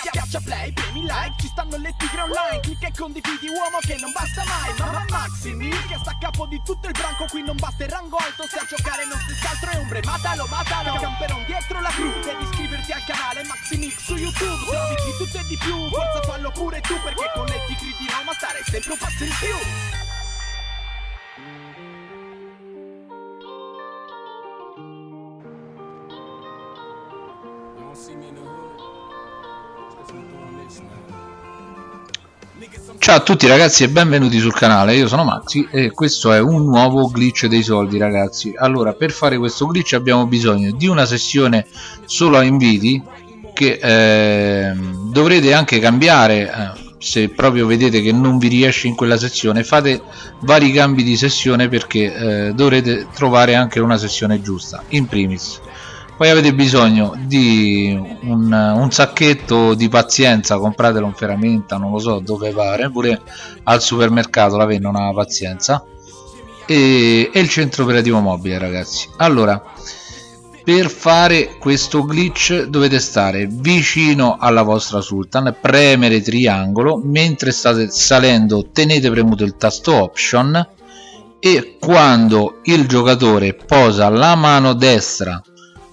Schiaccia play, premi like, ci stanno le tigre online. Clicca e condividi uomo che non basta mai. Mamma Maximi, che sta a capo di tutto il branco Qui non basta il rango alto, se a giocare non si altro è ombre Matalo, matalo, camperon dietro la cru Devi iscriverti al canale Maximix su YouTube. Se di tutto e di più, forza fallo pure tu Perché con le tigri di Roma stare sempre un passo in più Ciao a tutti ragazzi e benvenuti sul canale, io sono Maxi e questo è un nuovo glitch dei soldi ragazzi. Allora per fare questo glitch abbiamo bisogno di una sessione solo a inviti che eh, dovrete anche cambiare eh, se proprio vedete che non vi riesce in quella sessione fate vari cambi di sessione perché eh, dovrete trovare anche una sessione giusta in primis poi avete bisogno di un, un, sacchetto di pazienza compratelo in ferramenta non lo so dove pare pure al supermercato la vendono la pazienza. E, e il centro operativo mobile ragazzi. Allora per fare questo glitch dovete stare vicino alla vostra sultan premere triangolo mentre state salendo tenete premuto il tasto option e quando il giocatore posa la mano destra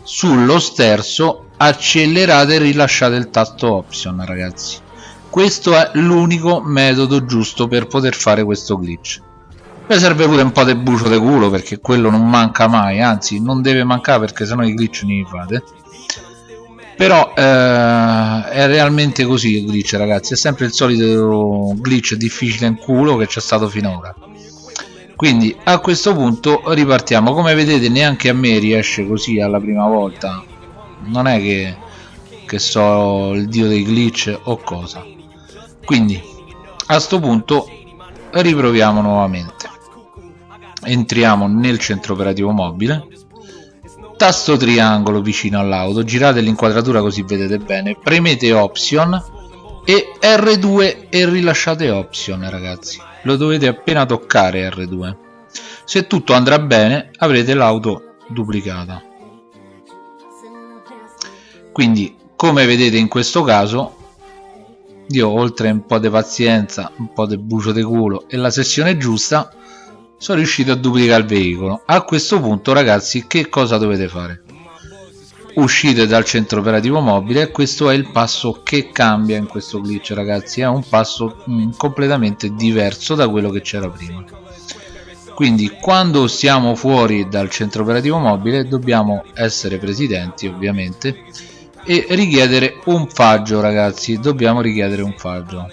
sullo sterzo accelerate e rilasciate il tasto option ragazzi. Questo è l'unico metodo giusto per poter fare questo glitch. Mi serve pure un po' di bucio di culo perché quello non manca mai anzi non deve mancare perché sennò i glitch ne fate. Però eh, è realmente così il glitch ragazzi. È sempre il solito glitch difficile in culo che c'è stato finora quindi a questo punto ripartiamo. Come vedete neanche a me riesce così alla prima volta. Non è che, che so il dio dei glitch o cosa. Quindi a questo punto riproviamo nuovamente. Entriamo nel centro operativo mobile. Tasto triangolo vicino all'auto. Girate l'inquadratura così vedete bene. Premete option e R2 e rilasciate option ragazzi lo dovete appena toccare R2 se tutto andrà bene avrete l'auto duplicata. Quindi come vedete in questo caso io oltre un po' di pazienza un po' di bucio di culo e la sessione giusta sono riuscito a duplicare il veicolo. A questo punto ragazzi che cosa dovete fare uscite dal centro operativo mobile questo è il passo che cambia in questo glitch ragazzi è un passo mh, mm, completamente diverso da quello che c'era prima. Quindi quando siamo fuori dal centro operativo mobile dobbiamo essere presidenti ovviamente e richiedere un faggio ragazzi dobbiamo richiedere un faggio.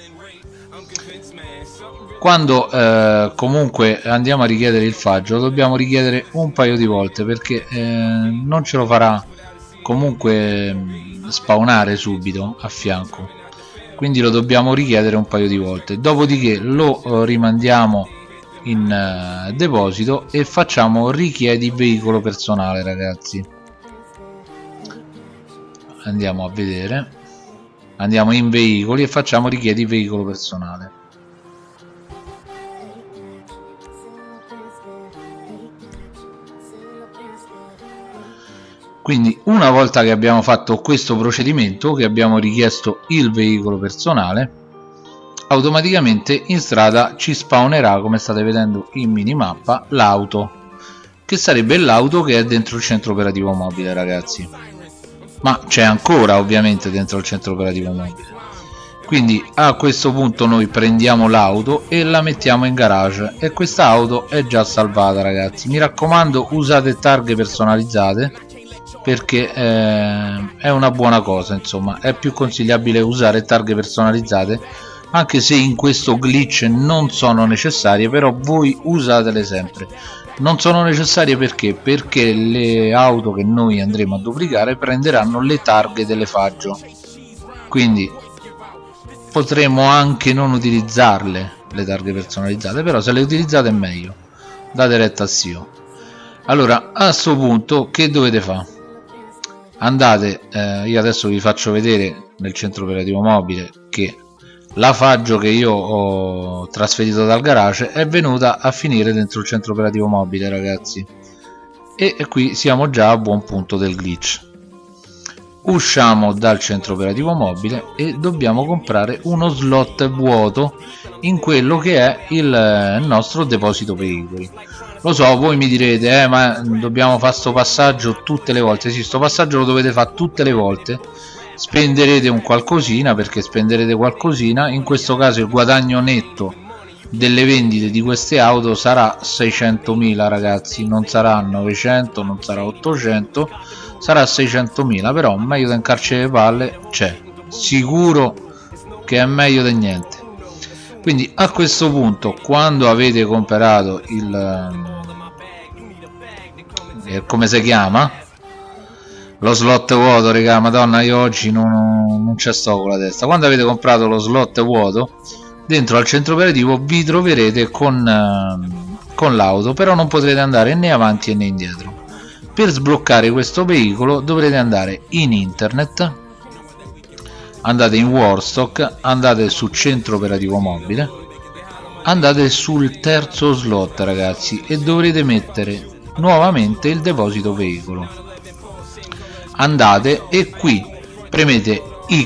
Quando eh, comunque andiamo a richiedere il faggio dobbiamo richiedere un paio di volte perché eh, non ce lo farà comunque mm, spawnare subito a fianco. Quindi lo dobbiamo richiedere un paio di volte. Dopodiché lo uh, rimandiamo in uh, deposito e facciamo richiedi veicolo personale ragazzi. Andiamo a vedere. Andiamo in veicoli e facciamo richiedi veicolo personale quindi una volta che abbiamo fatto questo procedimento che abbiamo richiesto il veicolo personale automaticamente in strada ci spawnerà come state vedendo in minimappa l'auto che sarebbe l'auto che è dentro il centro operativo mobile ragazzi. Ma c'è ancora ovviamente dentro il centro operativo mobile. Quindi a questo punto noi prendiamo l'auto e la mettiamo in garage. E questa auto è già salvata ragazzi. Mi raccomando usate targhe personalizzate perché eh, è una buona cosa insomma. È più consigliabile usare targhe personalizzate anche se in questo glitch non sono necessarie però voi usatele sempre. Non sono necessarie perché? Perché le auto che noi andremo a duplicare prenderanno le targhe delle faggio. Quindi potremo anche non utilizzarle le targhe personalizzate però se le utilizzate è meglio. Date retta a SEO allora a questo punto che dovete fare andate eh, io adesso vi faccio vedere nel centro operativo mobile che la faggio che io ho trasferito dal garage è venuta a finire dentro il centro operativo mobile ragazzi. E qui siamo già a buon punto del glitch. Usciamo dal centro operativo mobile e dobbiamo comprare uno slot vuoto in quello che è il nostro deposito veicoli lo so voi mi direte eh, ma dobbiamo fare questo passaggio tutte le volte. Sì sto passaggio lo dovete fare tutte le volte. Spenderete un qualcosina perché spenderete qualcosina. In questo caso il guadagno netto delle vendite di queste auto sarà 600.000 ragazzi. Non sarà 900 non sarà 800 sarà 600.000 però meglio del carcere palle c'è. Sicuro che è meglio di niente quindi a questo punto quando avete comprato il eh, come si chiama? Lo slot vuoto raga madonna io oggi non, non c'è sto con la testa. Quando avete comprato lo slot vuoto dentro al centro operativo vi troverete con, eh, con l'auto però non potrete andare né avanti né indietro. Per sbloccare questo veicolo dovrete andare in internet andate in Warstock andate su centro operativo mobile andate sul terzo slot ragazzi e dovrete mettere nuovamente il deposito veicolo. Andate e qui premete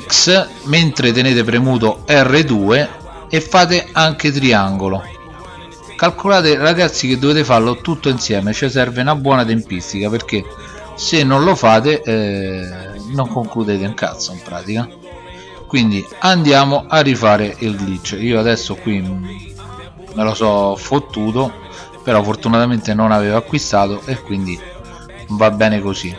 X mentre tenete premuto R2 e fate anche triangolo. Calcolate ragazzi che dovete farlo tutto insieme ci serve una buona tempistica perché se non lo fate eh, non concludete un cazzo in pratica quindi andiamo a rifare il glitch. Io adesso qui me lo so fottuto però fortunatamente non avevo acquistato e quindi va bene così.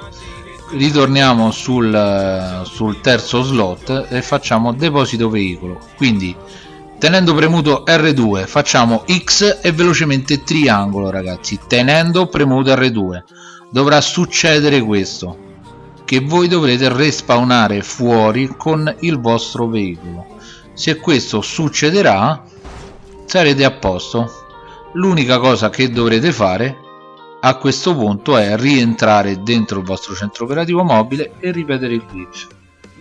Ritorniamo sul, sul terzo slot e facciamo deposito veicolo. Quindi tenendo premuto R2 facciamo X e velocemente triangolo ragazzi. Tenendo premuto R2 dovrà succedere questo che voi dovrete respawnare fuori con il vostro veicolo. Se questo succederà sarete a posto. L'unica cosa che dovrete fare a questo punto è rientrare dentro il vostro centro operativo mobile e ripetere il glitch.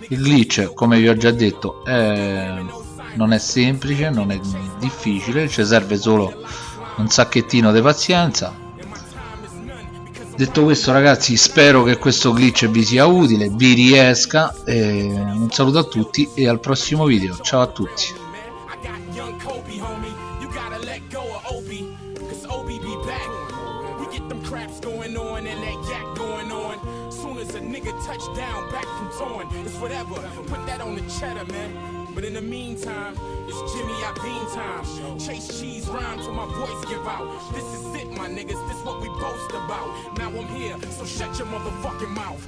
Il glitch come vi ho già detto è... non è semplice non è difficile ci serve solo un sacchettino di pazienza detto questo ragazzi spero che questo glitch vi sia utile vi riesca un saluto a tutti e al prossimo video. Ciao a tutti But in the meantime, it's Jimmy Iovine time. Chase cheese rhyme till my voice give out. This is it, my niggas. This what we boast about. Now I'm here, so shut your motherfucking mouth.